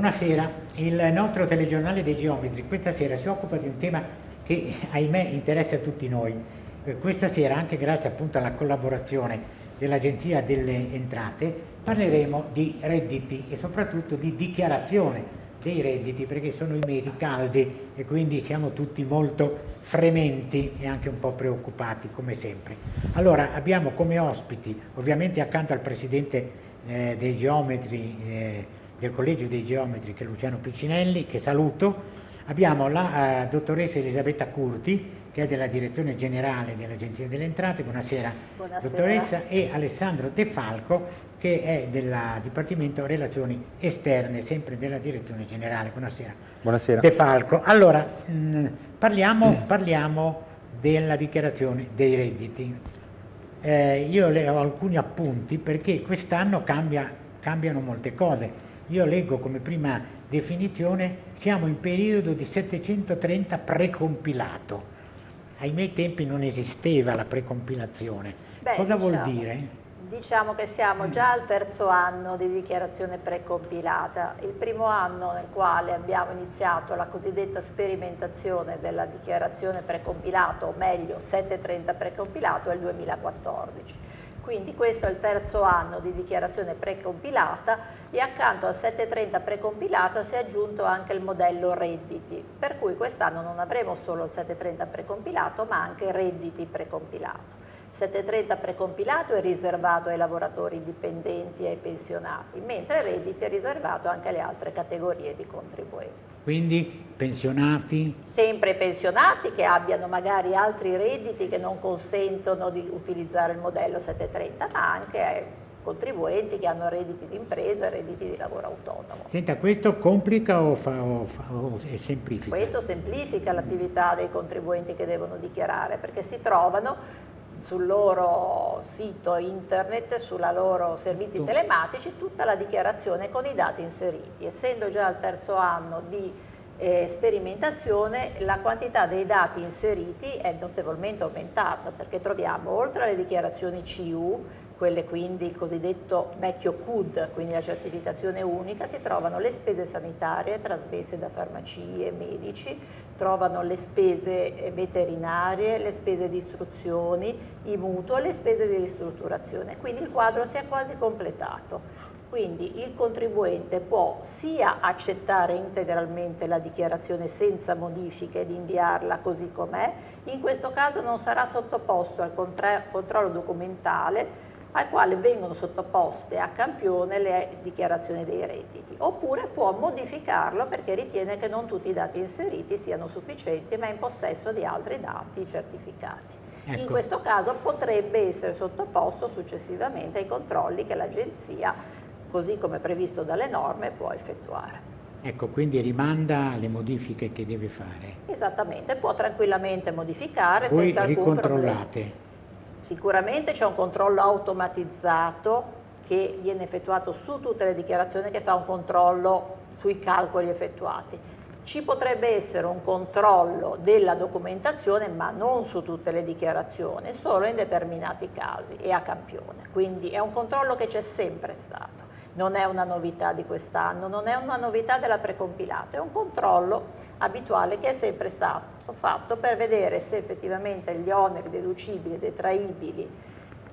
Buonasera, il nostro telegiornale dei geometri questa sera si occupa di un tema che ahimè interessa a tutti noi. Eh, questa sera, anche grazie appunto alla collaborazione dell'Agenzia delle Entrate, parleremo di redditi e soprattutto di dichiarazione dei redditi perché sono i mesi caldi e quindi siamo tutti molto frementi e anche un po' preoccupati come sempre. Allora abbiamo come ospiti, ovviamente accanto al Presidente eh, dei Geometri, eh, del Collegio dei Geometri che è Luciano Piccinelli, che saluto, abbiamo la eh, dottoressa Elisabetta Curti che è della Direzione Generale dell'Agenzia delle Entrate, buonasera, buonasera dottoressa, e Alessandro De Falco che è del Dipartimento Relazioni Esterne, sempre della Direzione Generale. Buonasera. Buonasera. De Falco. Allora, mh, mm, parliamo, parliamo, della dichiarazione dei redditi. Eh, io le ho alcuni appunti perché quest'anno cambia, cambiano molte cose. Io leggo come prima definizione, siamo in periodo di 730 precompilato. Ai miei tempi non esisteva la precompilazione. Beh, Cosa diciamo. vuol dire? Diciamo che siamo già al terzo anno di dichiarazione precompilata, il primo anno nel quale abbiamo iniziato la cosiddetta sperimentazione della dichiarazione precompilato, o meglio 730 precompilato, è il 2014. Quindi questo è il terzo anno di dichiarazione precompilata e accanto al 730 precompilato si è aggiunto anche il modello redditi, per cui quest'anno non avremo solo il 730 precompilato ma anche redditi precompilato. 730 precompilato è riservato ai lavoratori dipendenti e ai pensionati, mentre redditi è riservato anche alle altre categorie di contribuenti. Quindi pensionati? Sempre pensionati che abbiano magari altri redditi che non consentono di utilizzare il modello 730, ma anche contribuenti che hanno redditi di impresa e redditi di lavoro autonomo. Senta, questo complica o, fa, o, fa, o semplifica? Questo semplifica l'attività dei contribuenti che devono dichiarare perché si trovano sul loro sito internet, sui loro servizi telematici, tutta la dichiarazione con i dati inseriti. Essendo già al terzo anno di eh, sperimentazione, la quantità dei dati inseriti è notevolmente aumentata perché troviamo oltre alle dichiarazioni CU quelle quindi il cosiddetto vecchio CUD, quindi la certificazione unica, si trovano le spese sanitarie trasmesse da farmacie medici, trovano le spese veterinarie, le spese di istruzioni, i mutuo e le spese di ristrutturazione. Quindi il quadro si è quasi completato. Quindi il contribuente può sia accettare integralmente la dichiarazione senza modifiche ed inviarla così com'è, in questo caso non sarà sottoposto al controllo documentale al quale vengono sottoposte a campione le dichiarazioni dei redditi, oppure può modificarlo perché ritiene che non tutti i dati inseriti siano sufficienti ma è in possesso di altri dati certificati. Ecco. In questo caso potrebbe essere sottoposto successivamente ai controlli che l'Agenzia, così come previsto dalle norme, può effettuare. Ecco, quindi rimanda le modifiche che deve fare. Esattamente, può tranquillamente modificare Voi senza alcun ricontrollate. Problema. Sicuramente c'è un controllo automatizzato che viene effettuato su tutte le dichiarazioni che fa un controllo sui calcoli effettuati. Ci potrebbe essere un controllo della documentazione ma non su tutte le dichiarazioni, solo in determinati casi e a campione. Quindi è un controllo che c'è sempre stato, non è una novità di quest'anno, non è una novità della precompilata, è un controllo abituale che è sempre stato fatto per vedere se effettivamente gli oneri deducibili e detraibili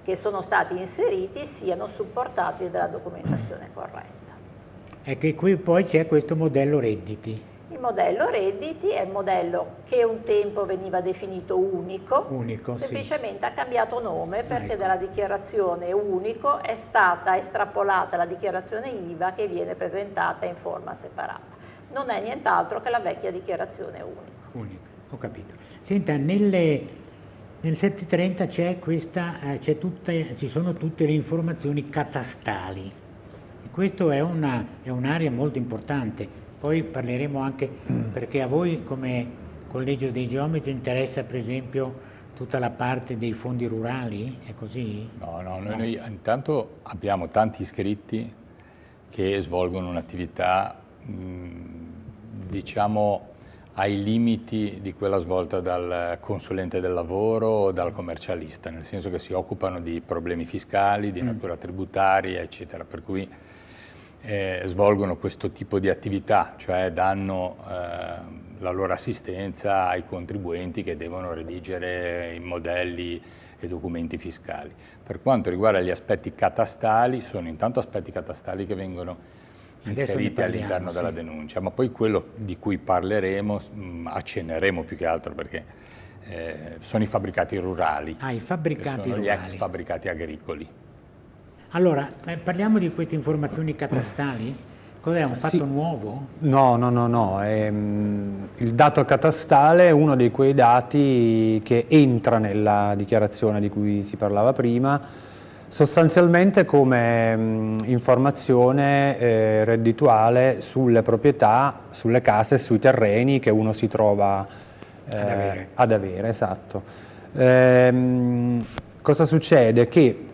che sono stati inseriti siano supportati dalla documentazione corretta. Ecco, qui poi c'è questo modello redditi. Il modello redditi è il modello che un tempo veniva definito unico, unico semplicemente sì. ha cambiato nome perché ecco. dalla dichiarazione unico è stata estrapolata la dichiarazione IVA che viene presentata in forma separata non è nient'altro che la vecchia dichiarazione unica. Unica, ho capito. Senta, nelle, nel 730 c'è questa, eh, tutte, ci sono tutte le informazioni catastali. Questo è un'area un molto importante. Poi parleremo anche mm. perché a voi come Collegio dei Geometri interessa per esempio tutta la parte dei fondi rurali, è così? No, no, no. noi intanto abbiamo tanti iscritti che svolgono un'attività diciamo ai limiti di quella svolta dal consulente del lavoro o dal commercialista, nel senso che si occupano di problemi fiscali, di natura tributaria, eccetera. Per cui eh, svolgono questo tipo di attività, cioè danno eh, la loro assistenza ai contribuenti che devono redigere i modelli e documenti fiscali. Per quanto riguarda gli aspetti catastali, sono intanto aspetti catastali che vengono inseriti all'interno della denuncia, ma poi quello di cui parleremo, mh, mm, accenneremo più che altro perché eh, sono i fabbricati rurali, ah, i fabbricati sono rurali. gli ex fabbricati agricoli. Allora, parliamo di queste informazioni catastali. Cos'è un fatto sì. nuovo? No, no, no, no. Um, il dato catastale è uno di quei dati che entra nella dichiarazione di cui si parlava prima, sostanzialmente come um, informazione eh, reddituale sulle proprietà, sulle case sui terreni che uno si trova eh, ad, avere. ad avere. Esatto. Ehm, cosa succede? Che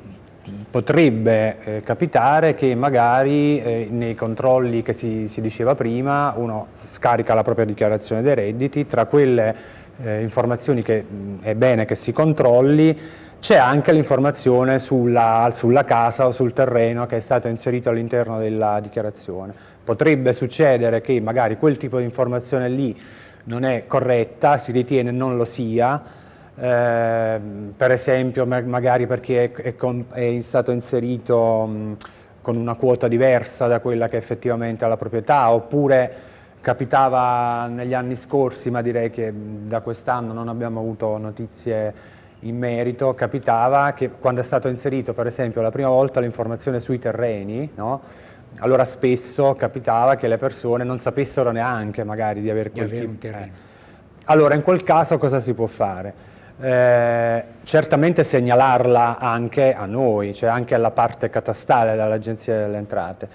potrebbe eh, capitare che magari eh, nei controlli che si, si, diceva prima uno scarica la propria dichiarazione dei redditi, tra quelle eh, informazioni che mh, è bene che si controlli c'è anche l'informazione sulla, sulla, casa o sul terreno che è stato inserito all'interno della dichiarazione. Potrebbe succedere che magari quel tipo di informazione lì non è corretta, si ritiene non lo sia, eh, per esempio magari perché è, è, stato inserito mh, con una quota diversa da quella che effettivamente ha la proprietà, oppure capitava negli anni scorsi, ma direi che da quest'anno non abbiamo avuto notizie in merito, capitava che quando è stato inserito per esempio la prima volta l'informazione sui terreni, no? allora spesso capitava che le persone non sapessero neanche magari di avere quel tipo di terreno. Allora in quel caso cosa si può fare? Eh, certamente segnalarla anche a noi, cioè anche alla parte catastale dall'Agenzia delle Entrate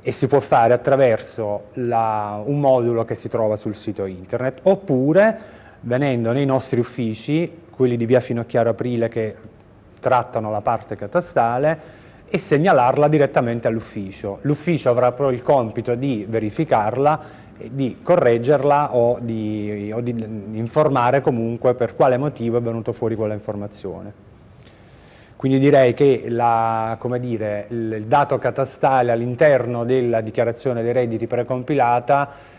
e si può fare attraverso la, un modulo che si trova sul sito internet oppure venendo nei nostri uffici, quelli di via Finocchiaro Aprile che trattano la parte catastale e segnalarla direttamente all'ufficio. L'ufficio avrà poi il compito di verificarla di correggerla o di, o di, informare comunque per quale motivo è venuto fuori quella informazione. Quindi direi che la, dire, il dato catastale all'interno della dichiarazione dei redditi precompilata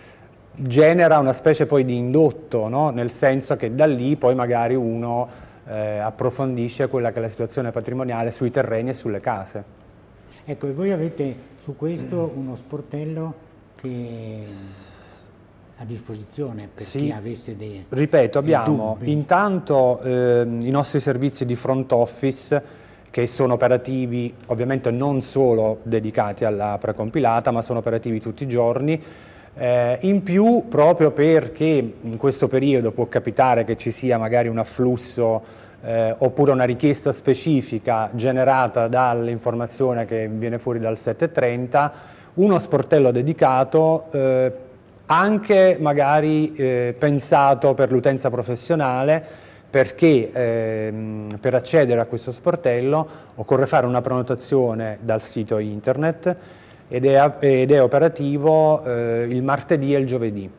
genera una specie poi di indotto, no? nel senso che da lì poi magari uno eh, approfondisce quella che è la situazione patrimoniale sui terreni e sulle case. Ecco, e voi avete su questo uno sportello che a disposizione per sì, chi avesse dei Ripeto, abbiamo dubbi. intanto eh, i nostri servizi di front office che sono operativi ovviamente non solo dedicati alla precompilata ma sono operativi tutti i giorni eh, in più proprio perché in questo periodo può capitare che ci sia magari un afflusso eh, oppure una richiesta specifica generata dall'informazione che viene fuori dal 730 uno sportello dedicato eh, anche magari eh, pensato per l'utenza professionale perché ehm, per accedere a questo sportello occorre fare una prenotazione dal sito internet ed è, ed è operativo eh, il martedì e il giovedì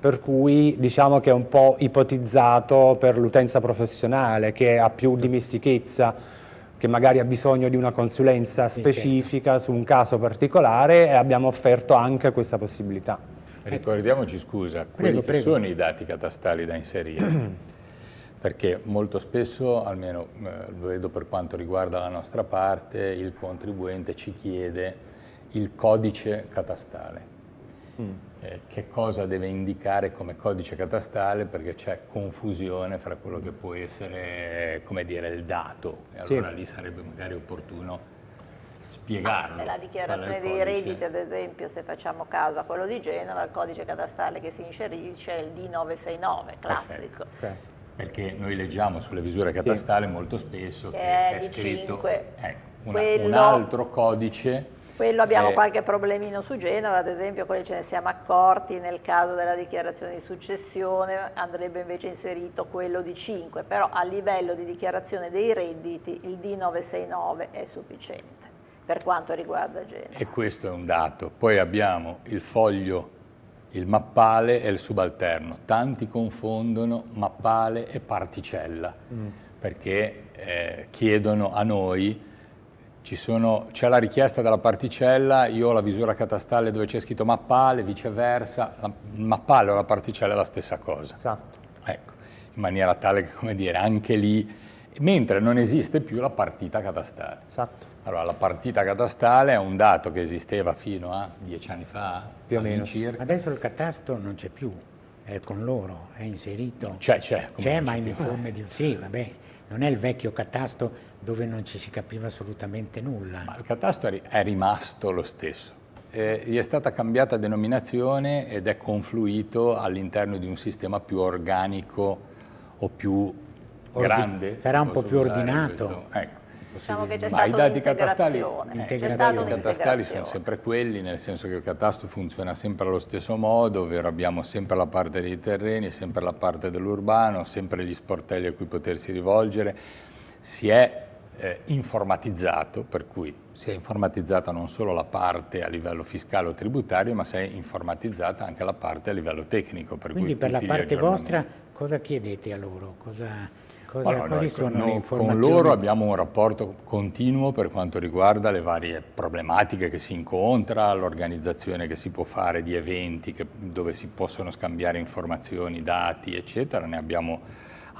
per cui diciamo che è un po' ipotizzato per l'utenza professionale che ha più dimestichezza che magari ha bisogno di una consulenza specifica su un caso particolare e abbiamo offerto anche questa possibilità. Ricordiamoci, scusa, prego, quali sono i dati catastali da inserire? Perché molto spesso, almeno eh, lo vedo per quanto riguarda la nostra parte, il contribuente ci chiede il codice catastale. Mm. Eh, che cosa deve indicare come codice catastale perché c'è confusione fra quello che può essere, come dire, il dato e allora sì. lì sarebbe magari opportuno spiegarlo. Nella dichiarazione dei redditi, ad esempio, se facciamo caso a quello di Genova, il codice catastale che si inserisce è il D969, classico. Okay. Perché noi leggiamo sulle visure catastali sì. molto spesso che, che è, è scritto 5. Ecco, una, Quello... un altro codice quello abbiamo eh, qualche problemino su Genova, ad esempio quelli ce ne siamo accorti nel caso della dichiarazione di successione, andrebbe invece inserito quello di 5, però a livello di dichiarazione dei redditi il D969 è sufficiente per quanto riguarda Genova. E questo è un dato. Poi abbiamo il foglio, il mappale e il subalterno. Tanti confondono mappale e particella, mm. perché eh, chiedono a noi c'è la richiesta della particella, io ho la visura catastale dove c'è scritto mappale, viceversa, la, il mappale o la particella è la stessa cosa. Esatto. Ecco, in maniera tale che, come dire, anche lì, mentre non esiste più la partita catastale. Esatto. Allora, la partita catastale è un dato che esisteva fino a dieci anni fa, più o meno. Circa. Adesso il catasto non c'è più, è con loro, è inserito. C'è, c'è. C'è, ma in forma di... Sì, vabbè, non è il vecchio catasto dove non ci si capiva assolutamente nulla. Ma il catasto è rimasto lo stesso. Eh, gli è stata cambiata denominazione ed è confluito all'interno di un sistema più organico o più grande. Sarà un po' più ordinato. Ecco. Diciamo che c'è stata i dati catastali, eh, I catastali sono sempre quelli, nel senso che il catasto funziona sempre allo stesso modo, ovvero abbiamo sempre la parte dei terreni, sempre la parte dell'urbano, sempre gli sportelli a cui potersi rivolgere. Si è eh, informatizzato, per cui si è informatizzata non solo la parte a livello fiscale o tributario, ma si è informatizzata anche la parte a livello tecnico. Per Quindi per la parte vostra cosa chiedete a loro? Cosa, cosa, allora, quali sono le informazioni? Con loro abbiamo un rapporto continuo per quanto riguarda le varie problematiche che si incontra, l'organizzazione che si può fare di eventi che, dove si possono scambiare informazioni, dati, eccetera. Ne abbiamo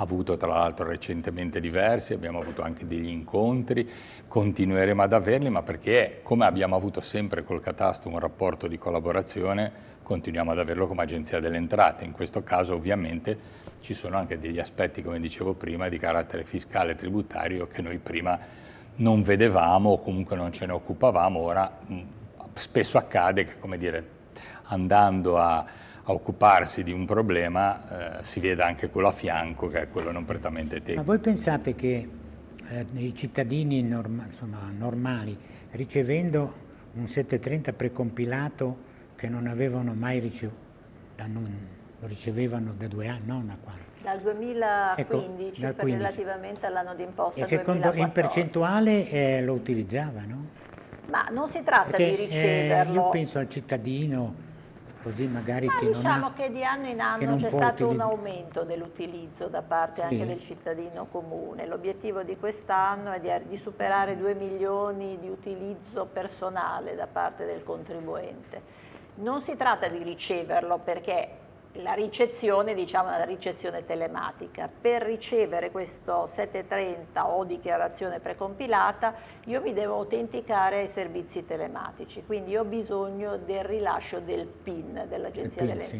avuto tra l'altro recentemente diversi, abbiamo avuto anche degli incontri, continueremo ad averli, ma perché come abbiamo avuto sempre col Catasto un rapporto di collaborazione, continuiamo ad averlo come Agenzia delle Entrate. In questo caso ovviamente ci sono anche degli aspetti, come dicevo prima, di carattere fiscale e tributario che noi prima non vedevamo o comunque non ce ne occupavamo, ora mh, spesso accade che, come dire, andando a a occuparsi di un problema eh, si veda anche quello a fianco che è quello non prettamente tecnico. Ma voi pensate che eh, i cittadini norma insomma, normali ricevendo un 730 precompilato che non avevano mai ricevuto, lo ricevevano da due anni, non da quando? Dal 2015, ecco, dal 15. relativamente all'anno d'imposta E secondo, in percentuale eh, lo utilizzavano? Ma non si tratta Perché, di eh, riceverlo. io penso al cittadino così magari Ma che diciamo non ha, che di anno in anno c'è stato un aumento dell'utilizzo da parte sì. anche del cittadino comune. L'obiettivo di quest'anno è di, di, superare 2 milioni di utilizzo personale da parte del contribuente. Non si tratta di riceverlo perché la ricezione, diciamo la ricezione telematica. Per ricevere questo 730 o dichiarazione precompilata io mi devo autenticare ai servizi telematici, quindi ho bisogno del rilascio del PIN dell'Agenzia delle sì.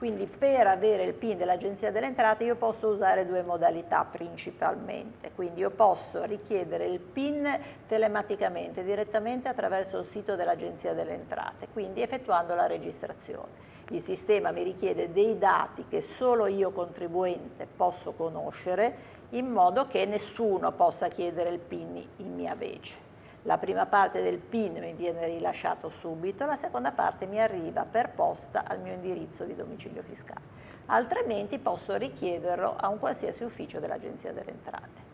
Quindi per avere il PIN dell'Agenzia delle Entrate io posso usare due modalità principalmente, quindi io posso richiedere il PIN telematicamente, direttamente attraverso il sito dell'Agenzia delle Entrate, quindi effettuando la registrazione il sistema mi richiede dei dati che solo io contribuente posso conoscere in modo che nessuno possa chiedere il PIN in mia vece. La prima parte del PIN mi viene rilasciato subito, la seconda parte mi arriva per posta al mio indirizzo di domicilio fiscale. Altrimenti posso richiederlo a un qualsiasi ufficio dell'Agenzia delle Entrate.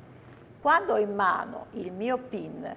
Quando ho in mano il mio PIN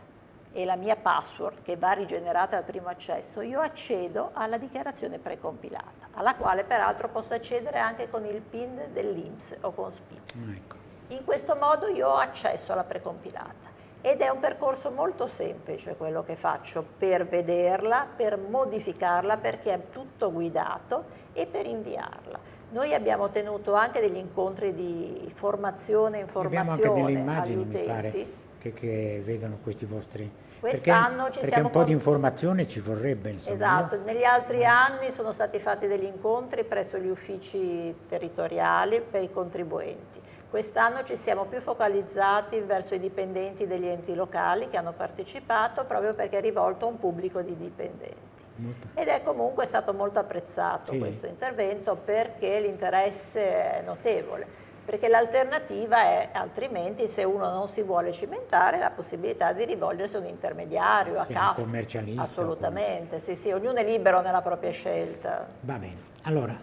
e la mia password che va rigenerata al primo accesso, io accedo alla dichiarazione precompilata, alla quale peraltro posso accedere anche con il PIN dell'INPS o con SPIN. Ah, ecco. In questo modo io ho accesso alla precompilata ed è un percorso molto semplice quello che faccio per vederla, per modificarla perché è tutto guidato e per inviarla. Noi abbiamo tenuto anche degli incontri di formazione e informazione abbiamo anche delle immagini, mi pare che, che vedono questi vostri... Quest'anno perché, perché un po' di informazione ci vorrebbe. Insomma, esatto, no? negli altri anni sono stati fatti degli incontri presso gli uffici territoriali per i contribuenti. Quest'anno ci siamo più focalizzati verso i dipendenti degli enti locali che hanno partecipato proprio perché è rivolto a un pubblico di dipendenti. Molto. Ed è comunque stato molto apprezzato sì. questo intervento perché l'interesse è notevole perché l'alternativa è altrimenti se uno non si vuole cimentare la possibilità di rivolgersi a un intermediario, a sì, CAF. Un commercialista. Assolutamente, sì, sì, ognuno è libero nella propria scelta. Va bene, allora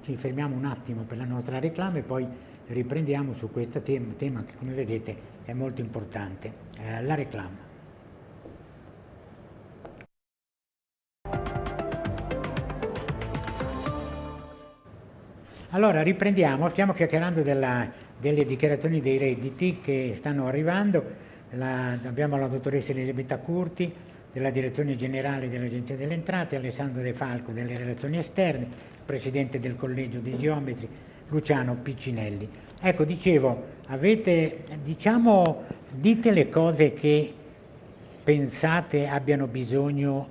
ci fermiamo un attimo per la nostra reclama e poi riprendiamo su questo tema, tema che come vedete è molto importante, eh, la reclama. Allora riprendiamo, stiamo chiacchierando della, delle dichiarazioni dei redditi che stanno arrivando, la, abbiamo la dottoressa Elisabetta Curti della Direzione Generale dell'Agenzia delle Entrate, Alessandro De Falco delle Relazioni Esterne, Presidente del Collegio dei Geometri, Luciano Piccinelli. Ecco, dicevo, avete, diciamo, dite le cose che pensate abbiano bisogno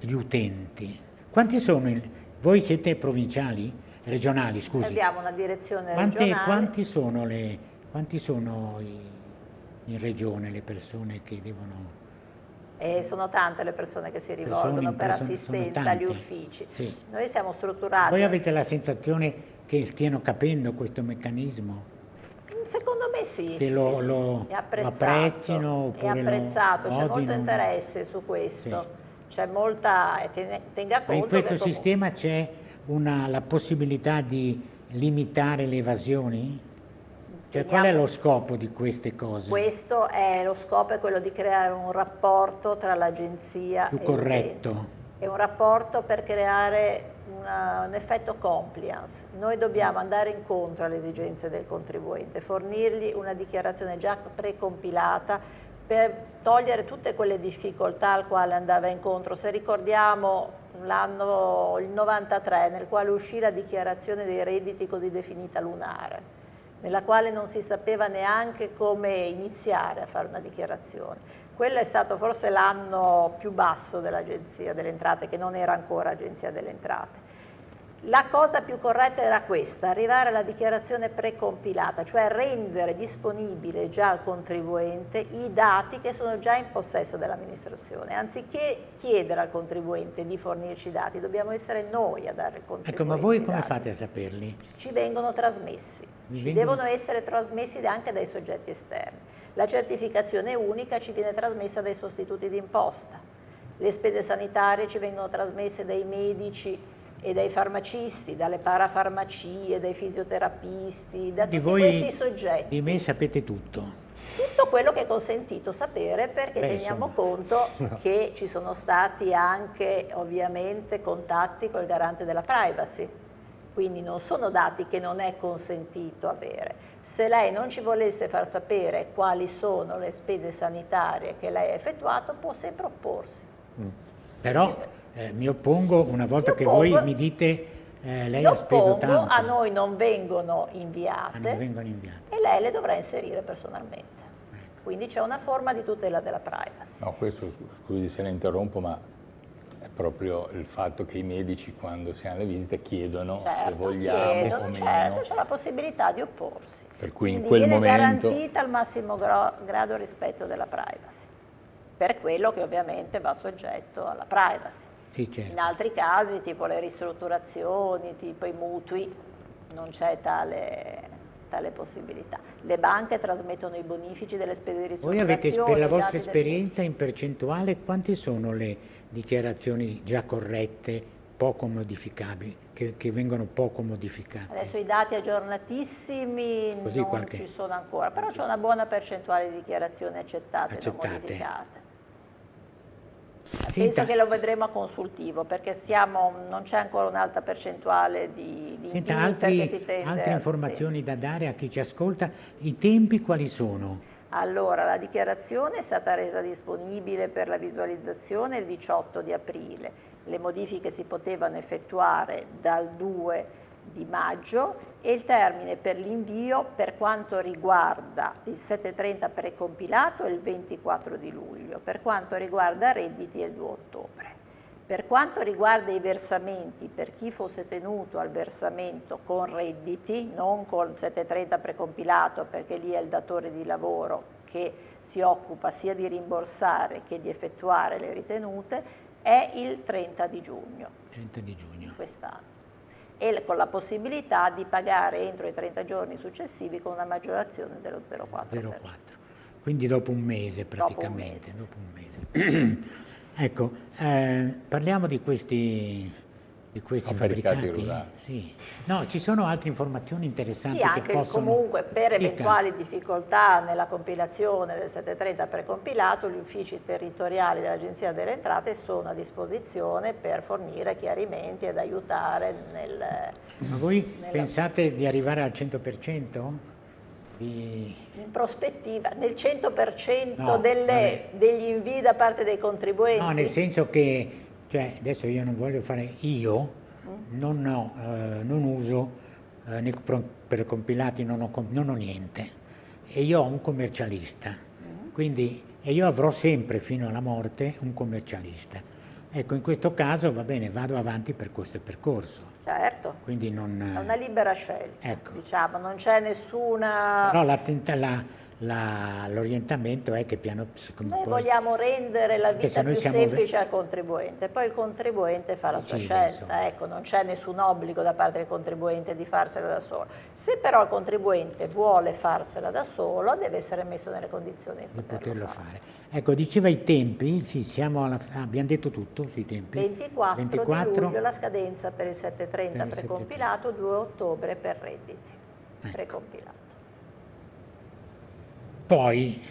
gli utenti. Quanti sono? Il, voi siete provinciali? Regionali, scusi. Abbiamo una direzione Quante, regionale. Quanti sono, le, quanti sono i, in regione le persone che devono... E sono tante le persone che si rivolgono per assistenza agli uffici. Sì. Noi siamo strutturati... Voi avete la sensazione che stiano capendo questo meccanismo? Secondo me sì. Che lo, sì, lo. È apprezzino oppure È apprezzato, c'è molto interesse su questo. Sì. C'è molta... tenga conto Ma in questo sistema c'è la possibilità di limitare le evasioni? Cioè, qual è lo scopo di queste cose? Questo è lo scopo è quello di creare un rapporto tra l'agenzia Più e corretto. È un rapporto per creare una- un effetto compliance. Noi dobbiamo andare incontro alle esigenze del contribuente, fornirgli una dichiarazione già precompilata per togliere tutte quelle difficoltà al quale andava incontro. Se ricordiamo l'anno il 93 nel quale uscì la dichiarazione dei redditi così definita lunare, nella quale non si sapeva neanche come iniziare a fare una dichiarazione. Quello è stato forse l'anno più basso dell'Agenzia delle Entrate, che non era ancora Agenzia delle Entrate. La cosa più corretta era questa, arrivare alla dichiarazione precompilata, cioè rendere disponibile già al contribuente i dati che sono già in possesso dell'amministrazione. Anziché chiedere al contribuente di fornirci i dati, dobbiamo essere noi a dare al contribuente Ecco, ma voi come dati fate a saperli? ci vengono trasmessi, Vi ci vengono- devono essere trasmessi anche dai soggetti esterni. La certificazione unica ci viene trasmessa dai sostituti d'imposta, le spese sanitarie ci vengono trasmesse dai medici e dai farmacisti, dalle parafarmacie, dai fisioterapisti, da tutti questi soggetti. di me sapete tutto. Tutto quello che è consentito sapere perché Beh, teniamo insomma. conto che ci sono stati anche ovviamente contatti col garante della privacy, quindi non sono dati che non è consentito avere. Se lei non ci volesse far sapere quali sono le spese sanitarie che lei ha effettuato può sempre opporsi. Però eh, mi oppongo una volta Mi che oppongo- voi mi dite eh, lei ha speso tanto. a noi non vengono Ah, non inviate vengono inviate. e lei le dovrà inserire personalmente. Quindi c'è una forma di tutela della privacy. No, questo, scu- scusi se la interrompo, ma proprio il fatto che i medici quando si hanno le visite chiedono se Certo, vogliamo chiedono, o meno. certo, c'è la possibilità di opporsi. Per cui in Quindi quel viene momento- garantita al massimo gra- grado rispetto della privacy, per quello che ovviamente va soggetto alla privacy. Sì, certo. In altri casi, tipo le ristrutturazioni, tipo i mutui, non c'è tale, tale possibilità. Le banche trasmettono i bonifici delle spese di Voi ristrutturazione. avete per la vostra esperienza in percentuale quante sono le dichiarazioni già corrette, poco modificabili, che, che vengono poco modificate? Adesso i dati aggiornatissimi Così non qualche- ci sono ancora, però c'è una buona percentuale di dichiarazioni accettate, e non Accettate. modificate. Penso Senta- che lo vedremo a consultivo perché siamo, non c'è ancora un'alta percentuale di, di Senta, altri- altre al- informazioni da dare a chi ci ascolta? I tempi quali sono? Allora, la dichiarazione è stata resa disponibile per la visualizzazione il 18 di aprile. Le modifiche si potevano effettuare dal 2 di maggio e il termine per l'invio per quanto riguarda il 730 precompilato è il 24 di luglio, per quanto riguarda redditi è il 2 ottobre. Per quanto riguarda i versamenti, per chi fosse tenuto al versamento con redditi, non con 730 precompilato perché lì è il datore di lavoro che si occupa sia di rimborsare che di effettuare le ritenute, è il 30 di giugno 30 di giugno. quest'anno e con la possibilità di pagare entro i 30 giorni successivi con una maggiorazione dello 0,4%. 04. Quindi dopo un mese Dopo un praticamente. mese. dopo un mese. ecco, eh, parliamo di questi, di questi Fabbricati fabbricati. rurali. Sì. No, ci sono altre informazioni interessanti Sì, che anche possono... comunque per Dica. eventuali difficoltà nella compilazione del 730 precompilato, gli uffici territoriali dell'Agenzia delle Entrate sono a disposizione per fornire chiarimenti ed aiutare nel... Ma voi nella- pensate di arrivare al 100% di. In prospettiva, nel 100% no, delle, degli invii da parte dei contribuenti? No, nel senso che, cioè, adesso io non voglio fare io, mm. non, ho, eh, non uso, eh, per compilati non ho, non ho, niente, e io ho un commercialista, mm. quindi, e io avrò sempre fino alla morte un commercialista. Ecco, in questo caso va bene, vado avanti per questo percorso. Certo, Quindi non, è una libera scelta, ecco. diciamo, non c'è nessuna... Però la, la, l'orientamento è che piano Noi poi, vogliamo rendere la vita più semplice al contribuente, poi il contribuente fa la sua scelta, ecco, non c'è nessun obbligo da parte del contribuente di farsela da solo. Se però il contribuente vuole farsela da solo, deve essere messo nelle condizioni di poterlo, fare. fare. Ecco, diceva i tempi, sì, alla, abbiamo detto tutto sui tempi. 24, 24 di luglio la scadenza per il 730 precompilato, 2 ottobre per redditi ecco. precompilato. Poi,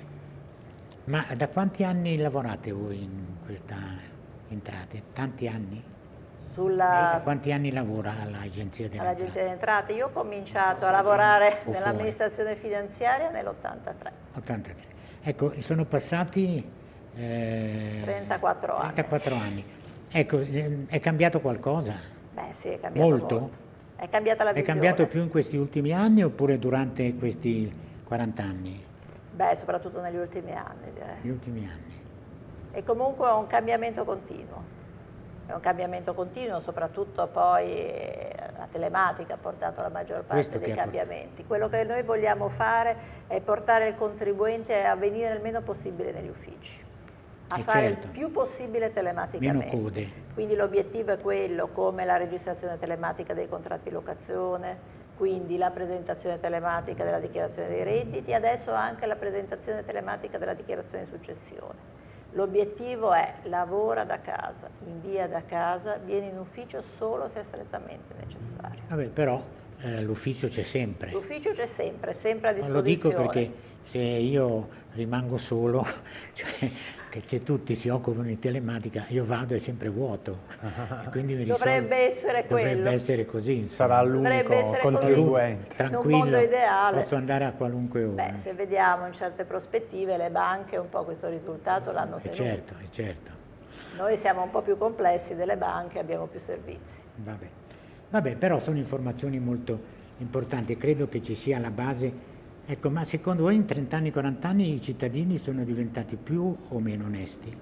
ma da quanti anni lavorate voi in questa entrate? Tanti anni? Sulla... Da quanti anni lavora all'Agenzia delle All Entrate? Entrate? Io ho cominciato a lavorare nell'amministrazione finanziaria nell'83. 83. Ecco, sono passati... Eh, 34 anni. 34 anni. Ecco, è cambiato qualcosa? Beh sì, è cambiato molto. molto. È cambiata la visione. È cambiato più in questi ultimi anni oppure durante questi 40 anni? Beh, soprattutto negli ultimi anni direi. Negli ultimi anni. E comunque è un cambiamento continuo. È un cambiamento continuo, soprattutto poi la telematica ha portato la maggior parte dei cambiamenti. Quello che noi vogliamo fare è portare il contribuente a venire il meno possibile negli uffici, a e fare certo. il più possibile telematicamente. Meno code. Quindi l'obiettivo è quello, come la registrazione telematica dei contratti di locazione, quindi la presentazione telematica della dichiarazione dei redditi adesso anche la presentazione telematica della dichiarazione di successione. L'obiettivo è lavora da casa, invia da casa, vieni in ufficio solo se è strettamente necessario. Vabbè, però eh, l'ufficio c'è sempre. L'ufficio c'è sempre, sempre a disposizione. lo dico perché se io rimango solo, cioè, che tutti si occupano di telematica, io vado è sempre vuoto. Quindi dovrebbe essere quello. Dovrebbe essere così. Insomma. Sarà l'unico contribuente. Tranquillo, posso andare a qualunque ora. Beh, se vediamo in certe prospettive le banche un po' questo risultato l'hanno ottenuto. certo, è certo. Noi siamo un po' più complessi delle banche, abbiamo più servizi. Vabbè. Vabbè, però sono informazioni molto importanti, credo che ci sia la base Ecco, ma secondo voi in 30 anni, 40 anni i cittadini sono diventati più o meno onesti?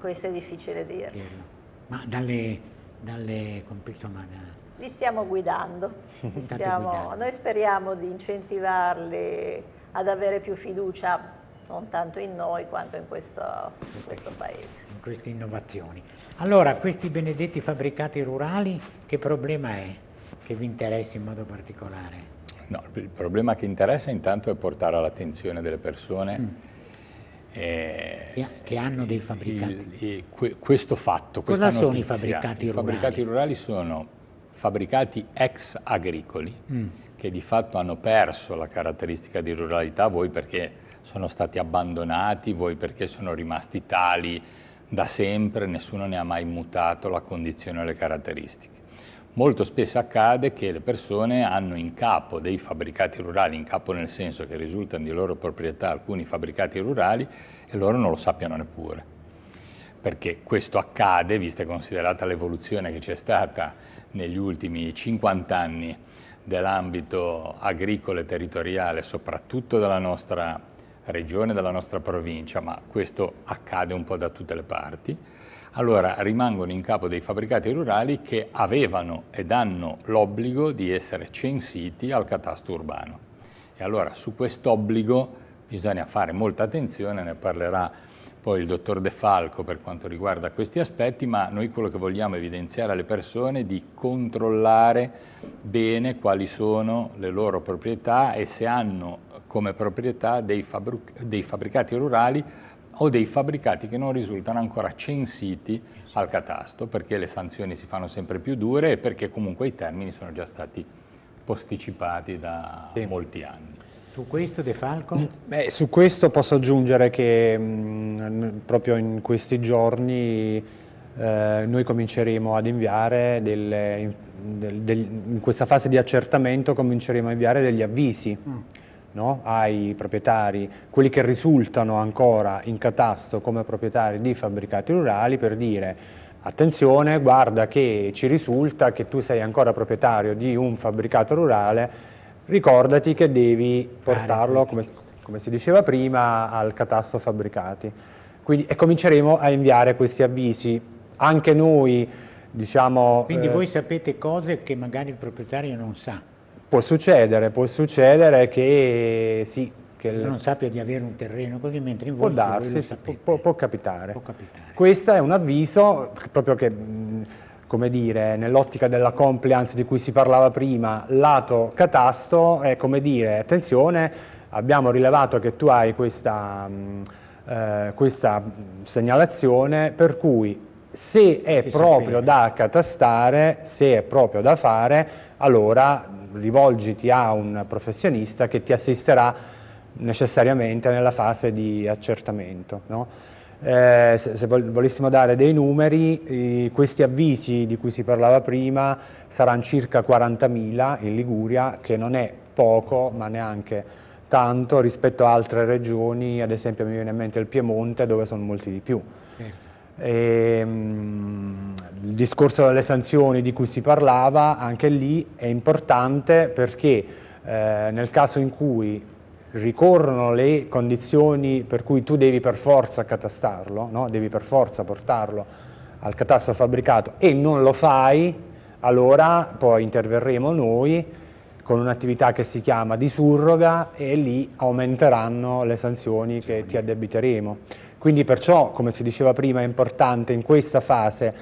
Questo è difficile dirlo. Ma dalle, dalle insomma, da... Li stiamo guidando. Li stiamo, guidando. Noi speriamo di incentivarli ad avere più fiducia non tanto in noi quanto in questo, in questo paese. In queste innovazioni. Allora, questi benedetti fabbricati rurali, che problema è che vi interessa in modo particolare? No, il problema che interessa intanto è portare all'attenzione delle persone mm. eh, che hanno dei fabbricati. Il, il, que, questo fatto, Cosa sono notizia, i fabbricati I rurali? fabbricati rurali sono fabbricati ex agricoli mm. che di fatto hanno perso la caratteristica di ruralità, voi perché sono stati abbandonati, voi perché sono rimasti tali da sempre, nessuno ne ha mai mutato la condizione e le caratteristiche. Molto spesso accade che le persone hanno in capo dei fabbricati rurali, in capo nel senso che risultano di loro proprietà alcuni fabbricati rurali e loro non lo sappiano neppure. Perché questo accade, vista e considerata l'evoluzione che c'è stata negli ultimi 50 anni dell'ambito agricolo e territoriale, soprattutto della nostra regione, della nostra provincia, ma questo accade un po' da tutte le parti, allora rimangono in capo dei fabbricati rurali che avevano ed hanno l'obbligo di essere censiti al catasto urbano. E allora su quest'obbligo bisogna fare molta attenzione, ne parlerà poi il dottor De Falco per quanto riguarda questi aspetti, ma noi quello che vogliamo evidenziare alle persone è di controllare bene quali sono le loro proprietà e se hanno come proprietà dei, dei fabbricati rurali o dei fabbricati che non risultano ancora censiti al catasto perché le sanzioni si fanno sempre più dure e perché comunque i termini sono già stati posticipati da sì. molti anni. Su questo De Falco? Beh, su questo posso aggiungere che mh, mm, proprio in questi giorni eh, noi cominceremo ad inviare delle, in, del, del, in questa fase di accertamento cominceremo a inviare degli avvisi mm no? ai proprietari, quelli che risultano ancora in catasto come proprietari di fabbricati rurali per dire attenzione, guarda che ci risulta che tu sei ancora proprietario di un fabbricato rurale, ricordati che devi portarlo, come, come si diceva prima, al catasto fabbricati. Quindi, e cominceremo a inviare questi avvisi. Anche noi, diciamo... Quindi eh, voi sapete cose che magari il proprietario non sa. Può succedere, può succedere che sì, che non sappia di avere un terreno così, mentre in voi può darsi, può, può, capitare. può, capitare. Questo è un avviso proprio che, come dire, nell'ottica della compliance di cui si parlava prima, lato catasto è come dire, attenzione, abbiamo rilevato che tu hai questa, eh, questa segnalazione per cui se è proprio da catastare, se è proprio da fare, allora rivolgiti a un professionista che ti assisterà necessariamente nella fase di accertamento. No? Eh, se, se, volessimo dare dei numeri, eh, questi avvisi di cui si parlava prima saranno circa 40.000 in Liguria, che non è poco, ma neanche tanto rispetto a altre regioni, ad esempio mi viene in mente il Piemonte, dove sono molti di più. E, ehm, il discorso delle sanzioni di cui si parlava, anche lì è importante perché eh, nel caso in cui ricorrono le condizioni per cui tu devi per forza catastarlo, no? devi per forza portarlo al catasto fabbricato e non lo fai, allora poi interverremo noi con un'attività che si chiama di surroga e lì aumenteranno le sanzioni che ti addebiteremo. Quindi perciò, come si diceva prima, è importante in questa fase,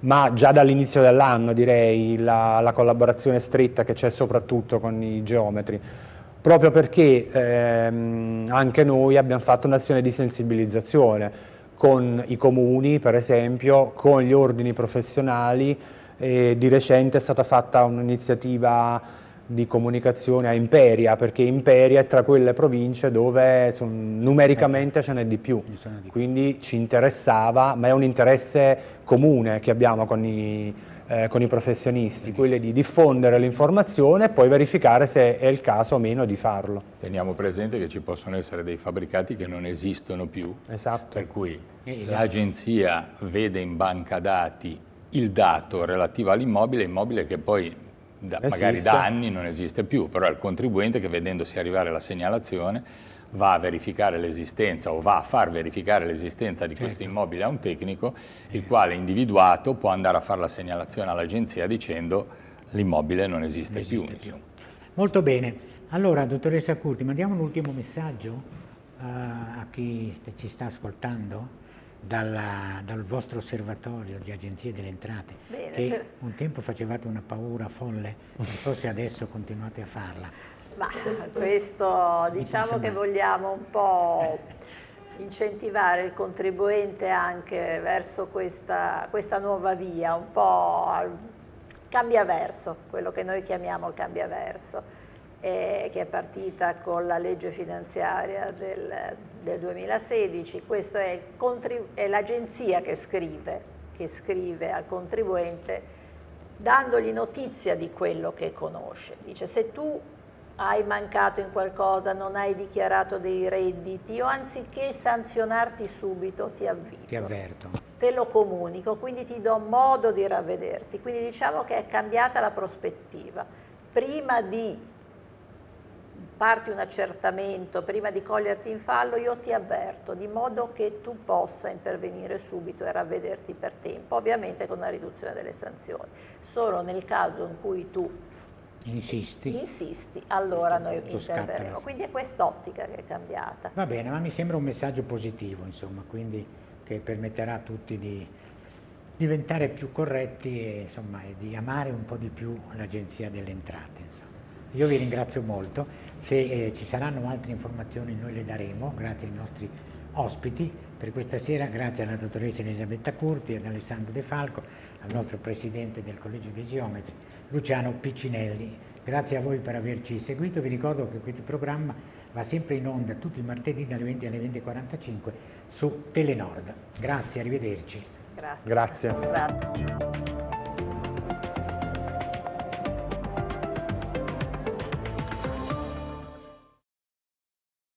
ma già dall'inizio dell'anno direi, la, la, collaborazione stretta che c'è soprattutto con i geometri, proprio perché ehm, anche noi abbiamo fatto un'azione di sensibilizzazione con i comuni, per esempio, con gli ordini professionali, e di recente è stata fatta un'iniziativa di comunicazione a Imperia, perché Imperia è tra quelle province dove son, numericamente ce n'è di più, quindi ci interessava, ma è un interesse comune che abbiamo con i, eh, con i professionisti, quello di diffondere l'informazione e poi verificare se è il caso o meno di farlo. Teniamo presente che ci possono essere dei fabbricati che non esistono più, esatto. per cui esatto. l'agenzia vede in banca dati il dato relativo all'immobile, immobile che poi da, magari da anni non esiste più, però è il contribuente che vedendosi arrivare la segnalazione va a verificare l'esistenza o va a far verificare l'esistenza di questo certo. immobile a un tecnico, il quale individuato può andare a fare la segnalazione all'agenzia dicendo l'immobile non esiste, esiste più. più. Molto bene. Allora, dottoressa Curti, mandiamo un ultimo messaggio uh, a chi ci sta ascoltando? Dalla, dal vostro osservatorio di agenzie delle entrate, Bene. che un tempo facevate una paura folle, non so se adesso continuate a farla. Ma questo diciamo che vogliamo un po' incentivare il contribuente anche verso questa, questa nuova via, un po' al cambia verso, quello che noi chiamiamo il cambia verso eh, che è partita con la legge finanziaria del, del 2016, questa è, è l'agenzia che scrive, che scrive al contribuente dandogli notizia di quello che conosce. Dice se tu hai mancato in qualcosa, non hai dichiarato dei redditi, io anziché sanzionarti subito ti avvito. Ti avverto. Te lo comunico, quindi ti do modo di ravvederti. Quindi diciamo che è cambiata la prospettiva. Prima di parti un accertamento prima di coglierti in fallo, io ti avverto, di modo che tu possa intervenire subito e ravvederti per tempo, ovviamente con una riduzione delle sanzioni. Solo nel caso in cui tu insisti, insisti allora noi interverremo. Quindi è quest'ottica che è cambiata. Va bene, ma mi sembra un messaggio positivo, insomma, quindi che permetterà a tutti di diventare più corretti e, insomma, e di amare un po' di più l'Agenzia delle Entrate. Insomma. Io vi ringrazio molto. Se eh, ci saranno altre informazioni noi le daremo, grazie ai nostri ospiti. Per questa sera grazie alla dottoressa Elisabetta Curti, ad Alessandro De Falco, al nostro presidente del Collegio dei Geometri, Luciano Piccinelli. Grazie a voi per averci seguito, vi ricordo che questo programma va sempre in onda tutti i martedì dalle 20 alle 20.45 su Telenord. Grazie, arrivederci. Grazie. Grazie. Grazie.